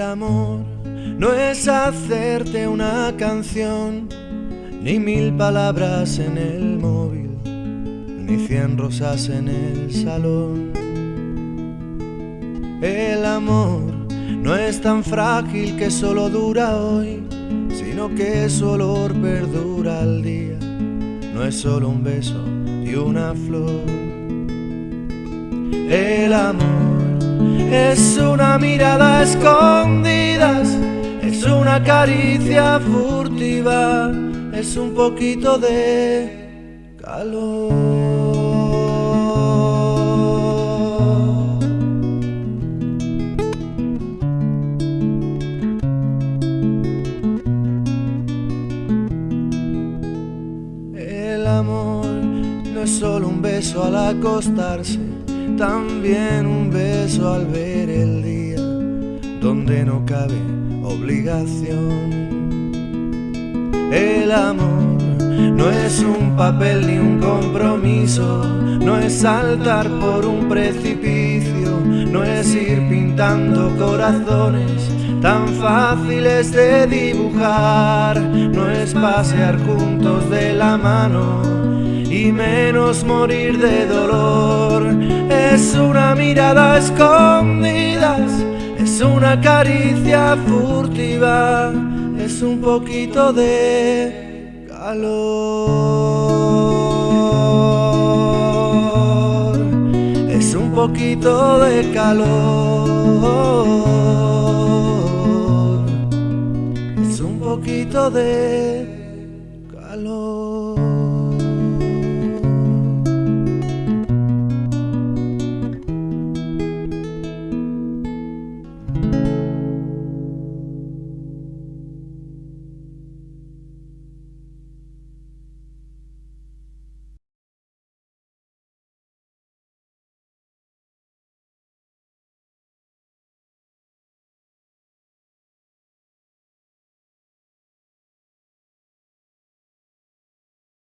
amor no es hacerte una canción, ni mil palabras en el móvil, ni cien rosas en el salón. El amor no es tan frágil que solo dura hoy, sino que su olor perdura al día. No es solo un beso y una flor. El amor es una mirada escondidas, es una caricia furtiva, es un poquito de calor. El amor no es solo un beso al acostarse también un al ver el día donde no cabe obligación. El amor no es un papel ni un compromiso, no es saltar por un precipicio, no es ir pintando corazones tan fáciles de dibujar, no es pasear juntos de la mano y menos morir de dolor. Es una mirada escondidas, es una caricia furtiva, es un poquito de calor. Es un poquito de calor. Es un poquito de calor.